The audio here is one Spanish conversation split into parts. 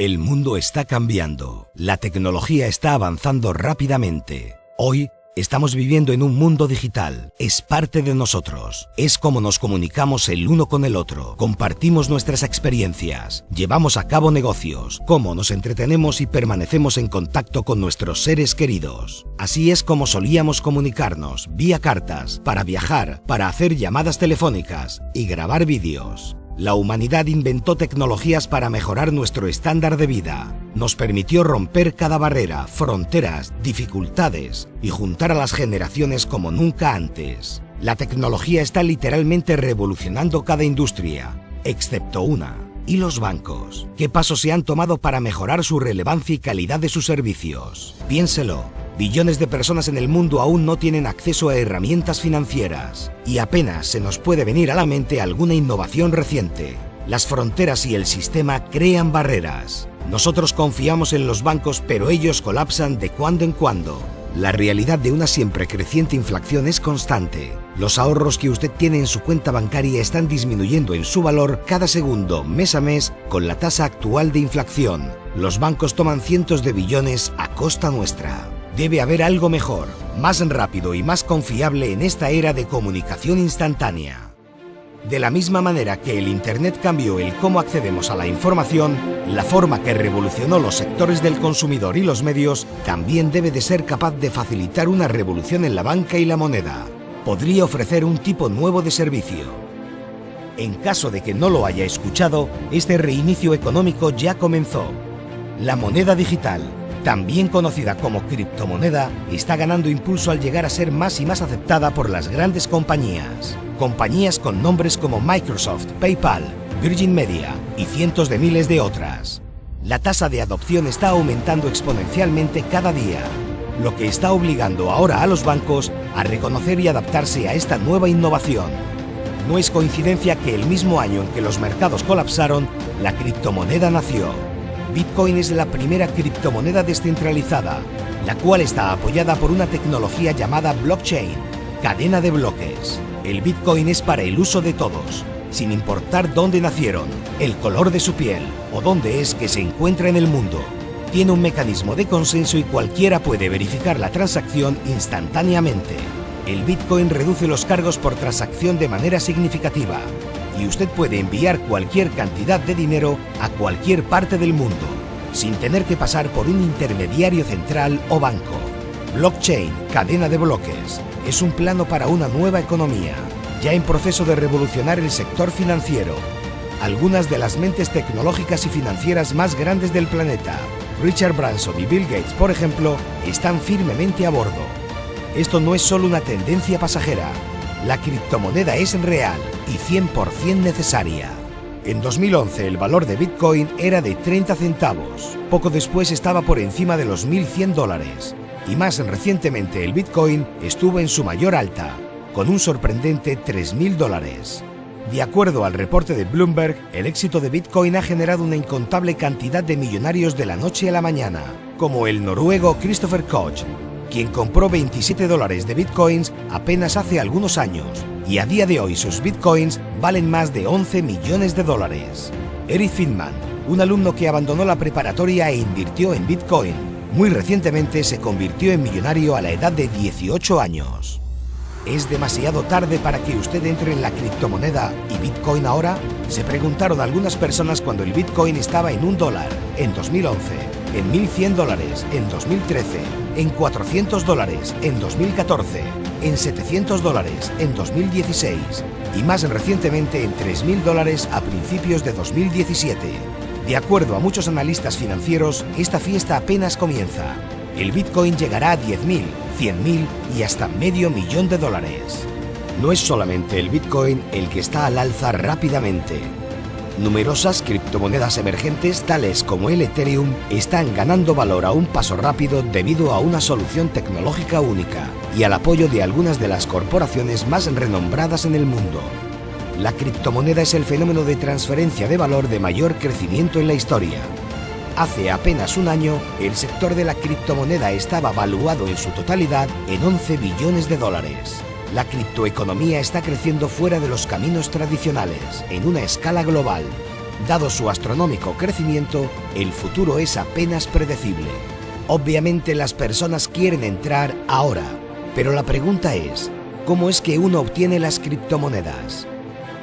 El mundo está cambiando. La tecnología está avanzando rápidamente. Hoy estamos viviendo en un mundo digital. Es parte de nosotros. Es como nos comunicamos el uno con el otro. Compartimos nuestras experiencias. Llevamos a cabo negocios. Cómo nos entretenemos y permanecemos en contacto con nuestros seres queridos. Así es como solíamos comunicarnos vía cartas, para viajar, para hacer llamadas telefónicas y grabar vídeos. La humanidad inventó tecnologías para mejorar nuestro estándar de vida. Nos permitió romper cada barrera, fronteras, dificultades y juntar a las generaciones como nunca antes. La tecnología está literalmente revolucionando cada industria, excepto una. ¿Y los bancos? ¿Qué pasos se han tomado para mejorar su relevancia y calidad de sus servicios? Piénselo. Billones de personas en el mundo aún no tienen acceso a herramientas financieras y apenas se nos puede venir a la mente alguna innovación reciente. Las fronteras y el sistema crean barreras. Nosotros confiamos en los bancos pero ellos colapsan de cuando en cuando. La realidad de una siempre creciente inflación es constante. Los ahorros que usted tiene en su cuenta bancaria están disminuyendo en su valor cada segundo, mes a mes, con la tasa actual de inflación. Los bancos toman cientos de billones a costa nuestra. Debe haber algo mejor, más rápido y más confiable en esta era de comunicación instantánea. De la misma manera que el Internet cambió el cómo accedemos a la información, la forma que revolucionó los sectores del consumidor y los medios también debe de ser capaz de facilitar una revolución en la banca y la moneda. Podría ofrecer un tipo nuevo de servicio. En caso de que no lo haya escuchado, este reinicio económico ya comenzó. La moneda digital, también conocida como criptomoneda, está ganando impulso al llegar a ser más y más aceptada por las grandes compañías. Compañías con nombres como Microsoft, PayPal, Virgin Media y cientos de miles de otras. La tasa de adopción está aumentando exponencialmente cada día, lo que está obligando ahora a los bancos a reconocer y adaptarse a esta nueva innovación. No es coincidencia que el mismo año en que los mercados colapsaron, la criptomoneda nació. Bitcoin es la primera criptomoneda descentralizada, la cual está apoyada por una tecnología llamada blockchain, cadena de bloques. El Bitcoin es para el uso de todos, sin importar dónde nacieron, el color de su piel o dónde es que se encuentra en el mundo. Tiene un mecanismo de consenso y cualquiera puede verificar la transacción instantáneamente. El Bitcoin reduce los cargos por transacción de manera significativa y usted puede enviar cualquier cantidad de dinero a cualquier parte del mundo, sin tener que pasar por un intermediario central o banco. Blockchain, cadena de bloques, es un plano para una nueva economía, ya en proceso de revolucionar el sector financiero. Algunas de las mentes tecnológicas y financieras más grandes del planeta, Richard Branson y Bill Gates, por ejemplo, están firmemente a bordo. Esto no es solo una tendencia pasajera, la criptomoneda es real y 100% necesaria. En 2011 el valor de Bitcoin era de 30 centavos. Poco después estaba por encima de los 1.100 dólares. Y más recientemente el Bitcoin estuvo en su mayor alta, con un sorprendente 3.000 dólares. De acuerdo al reporte de Bloomberg, el éxito de Bitcoin ha generado una incontable cantidad de millonarios de la noche a la mañana, como el noruego Christopher Koch, quien compró 27 dólares de bitcoins apenas hace algunos años y a día de hoy sus bitcoins valen más de 11 millones de dólares. Eric Finman, un alumno que abandonó la preparatoria e invirtió en bitcoin, muy recientemente se convirtió en millonario a la edad de 18 años. ¿Es demasiado tarde para que usted entre en la criptomoneda y Bitcoin ahora? Se preguntaron algunas personas cuando el Bitcoin estaba en un dólar en 2011, en 1.100 dólares en 2013 en 400 dólares en 2014, en 700 dólares en 2016 y más recientemente en 3.000 dólares a principios de 2017. De acuerdo a muchos analistas financieros, esta fiesta apenas comienza. El Bitcoin llegará a 10.000, 100.000 y hasta medio millón de dólares. No es solamente el Bitcoin el que está al alza rápidamente. Numerosas criptomonedas emergentes tales como el Ethereum están ganando valor a un paso rápido debido a una solución tecnológica única y al apoyo de algunas de las corporaciones más renombradas en el mundo. La criptomoneda es el fenómeno de transferencia de valor de mayor crecimiento en la historia. Hace apenas un año, el sector de la criptomoneda estaba valuado en su totalidad en 11 billones de dólares. La criptoeconomía está creciendo fuera de los caminos tradicionales, en una escala global. Dado su astronómico crecimiento, el futuro es apenas predecible. Obviamente las personas quieren entrar ahora, pero la pregunta es, ¿cómo es que uno obtiene las criptomonedas?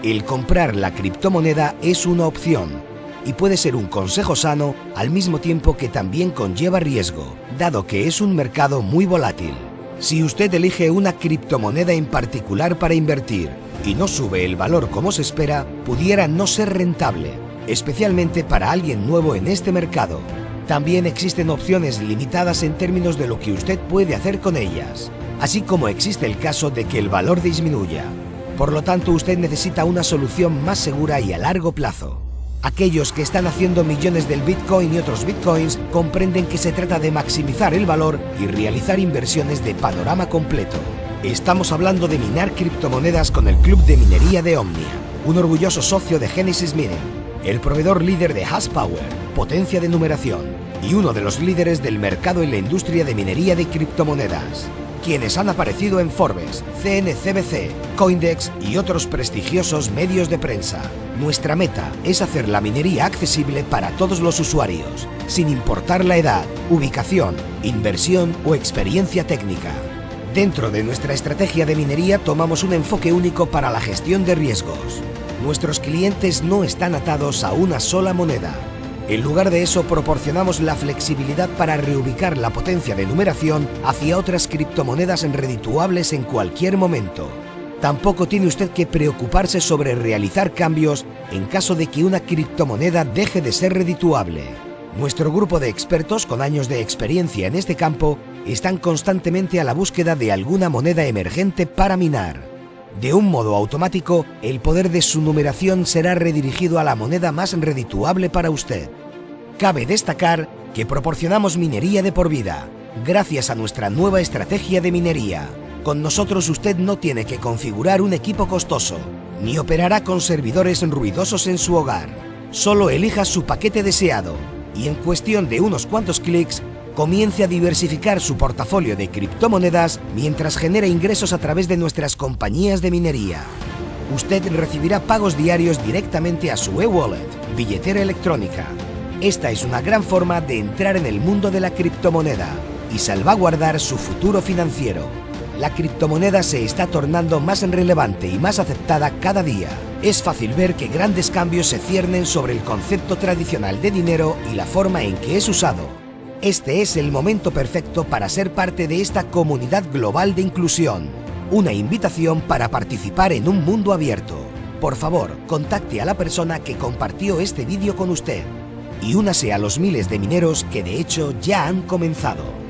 El comprar la criptomoneda es una opción y puede ser un consejo sano al mismo tiempo que también conlleva riesgo, dado que es un mercado muy volátil. Si usted elige una criptomoneda en particular para invertir y no sube el valor como se espera, pudiera no ser rentable, especialmente para alguien nuevo en este mercado. También existen opciones limitadas en términos de lo que usted puede hacer con ellas, así como existe el caso de que el valor disminuya. Por lo tanto, usted necesita una solución más segura y a largo plazo. Aquellos que están haciendo millones del Bitcoin y otros Bitcoins comprenden que se trata de maximizar el valor y realizar inversiones de panorama completo. Estamos hablando de minar criptomonedas con el Club de Minería de Omnia, un orgulloso socio de Genesis Mining, el proveedor líder de Hash Power, potencia de numeración, y uno de los líderes del mercado en la industria de minería de criptomonedas quienes han aparecido en Forbes, CNCBC, Coindex y otros prestigiosos medios de prensa. Nuestra meta es hacer la minería accesible para todos los usuarios, sin importar la edad, ubicación, inversión o experiencia técnica. Dentro de nuestra estrategia de minería tomamos un enfoque único para la gestión de riesgos. Nuestros clientes no están atados a una sola moneda, en lugar de eso, proporcionamos la flexibilidad para reubicar la potencia de numeración hacia otras criptomonedas redituables en cualquier momento. Tampoco tiene usted que preocuparse sobre realizar cambios en caso de que una criptomoneda deje de ser redituable. Nuestro grupo de expertos con años de experiencia en este campo están constantemente a la búsqueda de alguna moneda emergente para minar. De un modo automático, el poder de su numeración será redirigido a la moneda más redituable para usted. Cabe destacar que proporcionamos minería de por vida, gracias a nuestra nueva estrategia de minería. Con nosotros usted no tiene que configurar un equipo costoso, ni operará con servidores ruidosos en su hogar. Solo elija su paquete deseado y en cuestión de unos cuantos clics comience a diversificar su portafolio de criptomonedas mientras genera ingresos a través de nuestras compañías de minería. Usted recibirá pagos diarios directamente a su e-wallet, billetera electrónica. Esta es una gran forma de entrar en el mundo de la criptomoneda y salvaguardar su futuro financiero. La criptomoneda se está tornando más relevante y más aceptada cada día. Es fácil ver que grandes cambios se ciernen sobre el concepto tradicional de dinero y la forma en que es usado. Este es el momento perfecto para ser parte de esta comunidad global de inclusión. Una invitación para participar en un mundo abierto. Por favor, contacte a la persona que compartió este vídeo con usted y únase a los miles de mineros que de hecho ya han comenzado.